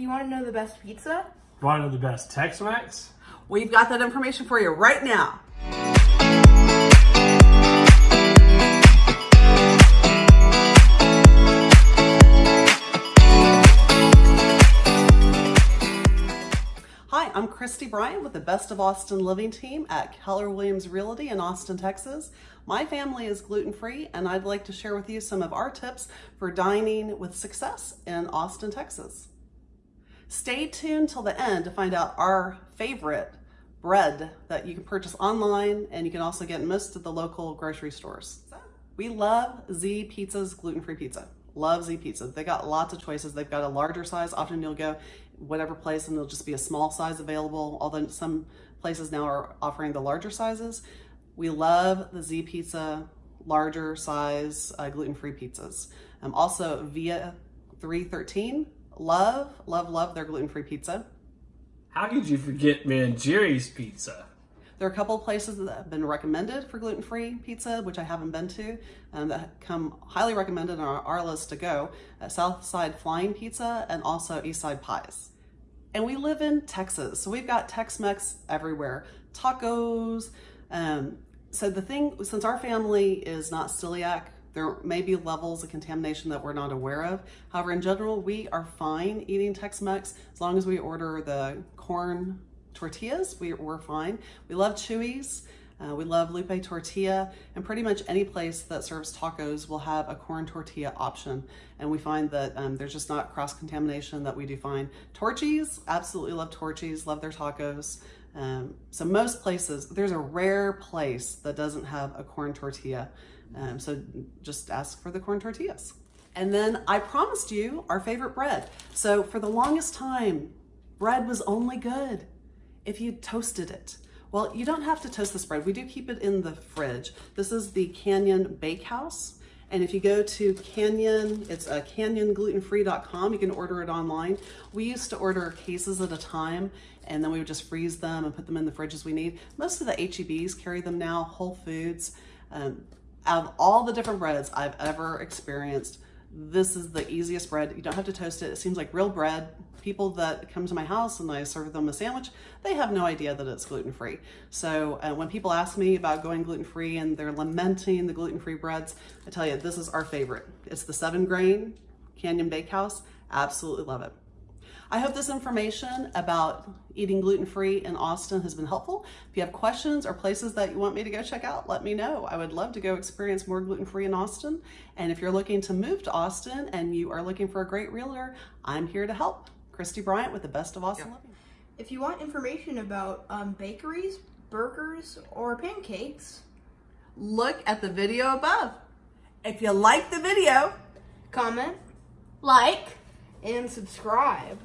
Do you want to know the best pizza? Want to know the best Tex-Mex? We've got that information for you right now. Hi, I'm Christy Bryant with the Best of Austin Living team at Keller Williams Realty in Austin, Texas. My family is gluten-free and I'd like to share with you some of our tips for dining with success in Austin, Texas. Stay tuned till the end to find out our favorite bread that you can purchase online and you can also get most of the local grocery stores. We love Z Pizza's gluten-free pizza. Love Z Pizza. They got lots of choices. They've got a larger size. Often you'll go whatever place and there'll just be a small size available, although some places now are offering the larger sizes. We love the Z Pizza larger size uh, gluten-free pizzas. Um, also Via 313 Love, love, love their gluten-free pizza. How could you forget Mangieri's Pizza? There are a couple of places that have been recommended for gluten-free pizza, which I haven't been to, um, that come highly recommended on our, our list to go. Uh, Southside Flying Pizza and also Eastside Pies. And we live in Texas, so we've got Tex-Mex everywhere. Tacos. Um, so the thing, since our family is not celiac, there may be levels of contamination that we're not aware of. However, in general, we are fine eating Tex-Mex as long as we order the corn tortillas, we, are fine. We love Chuy's. Uh, we love Lupe Tortilla, and pretty much any place that serves tacos will have a corn tortilla option. And we find that um, there's just not cross-contamination that we do find. Torchy's, absolutely love Torchy's, love their tacos. Um, so most places, there's a rare place that doesn't have a corn tortilla. Um, so just ask for the corn tortillas. And then I promised you our favorite bread. So for the longest time, bread was only good if you toasted it. Well, you don't have to toast this bread. We do keep it in the fridge. This is the Canyon Bakehouse. And if you go to Canyon, it's a uh, canyonglutenfree.com. You can order it online. We used to order cases at a time and then we would just freeze them and put them in the fridge as we need. Most of the HEBs carry them now, Whole Foods. Um, out of all the different breads I've ever experienced, this is the easiest bread. You don't have to toast it. It seems like real bread. People that come to my house and I serve them a sandwich, they have no idea that it's gluten-free. So uh, when people ask me about going gluten-free and they're lamenting the gluten-free breads, I tell you, this is our favorite. It's the seven grain Canyon Bakehouse. Absolutely love it. I hope this information about eating gluten-free in Austin has been helpful. If you have questions or places that you want me to go check out, let me know. I would love to go experience more gluten-free in Austin. And if you're looking to move to Austin and you are looking for a great realtor, I'm here to help. Christy Bryant with the Best of Austin Living. If you want information about um, bakeries, burgers, or pancakes, look at the video above. If you like the video, comment, like, and subscribe.